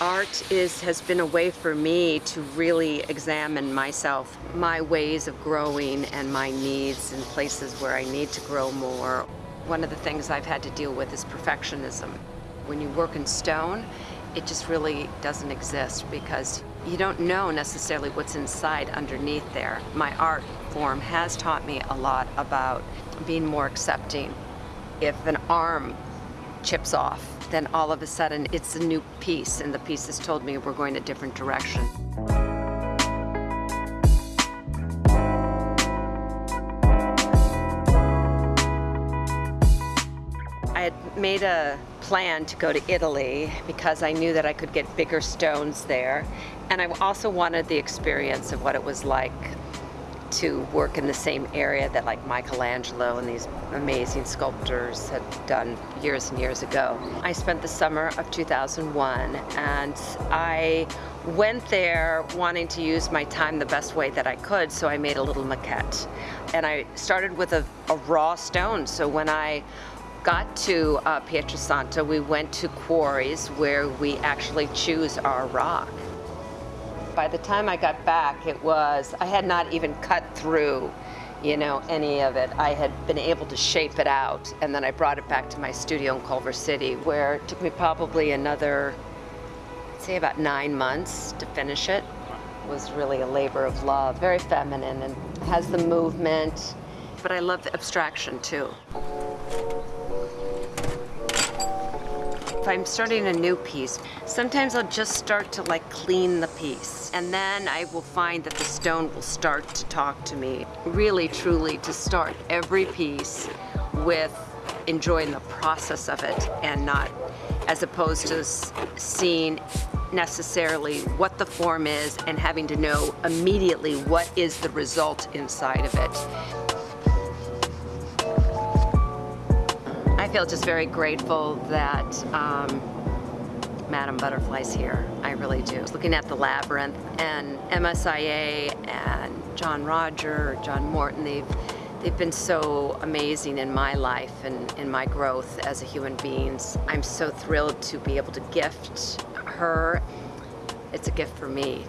art is has been a way for me to really examine myself, my ways of growing and my needs and places where I need to grow more. One of the things I've had to deal with is perfectionism. When you work in stone, it just really doesn't exist because you don't know necessarily what's inside underneath there. My art form has taught me a lot about being more accepting. If an arm chips off, then all of a sudden it's a new piece and the piece has told me we're going a different direction. I had made a plan to go to Italy because I knew that I could get bigger stones there and I also wanted the experience of what it was like to work in the same area that like Michelangelo and these amazing sculptors had done years and years ago. I spent the summer of 2001 and I went there wanting to use my time the best way that I could so I made a little maquette. And I started with a, a raw stone. So when I got to uh, Pietrasanta we went to quarries where we actually choose our rock by the time I got back, it was, I had not even cut through, you know, any of it. I had been able to shape it out, and then I brought it back to my studio in Culver City, where it took me probably another, say about nine months to finish it. It was really a labor of love, very feminine, and has the movement, but I love the abstraction too. If I'm starting a new piece, sometimes I'll just start to like clean the piece. And then I will find that the stone will start to talk to me. Really, truly, to start every piece with enjoying the process of it and not as opposed to seeing necessarily what the form is and having to know immediately what is the result inside of it. Feel just very grateful that um, Madame Butterfly's here. I really do. Looking at the Labyrinth and MSIA and John Roger, John Morton, they've, they've been so amazing in my life and in my growth as a human being. I'm so thrilled to be able to gift her. It's a gift for me.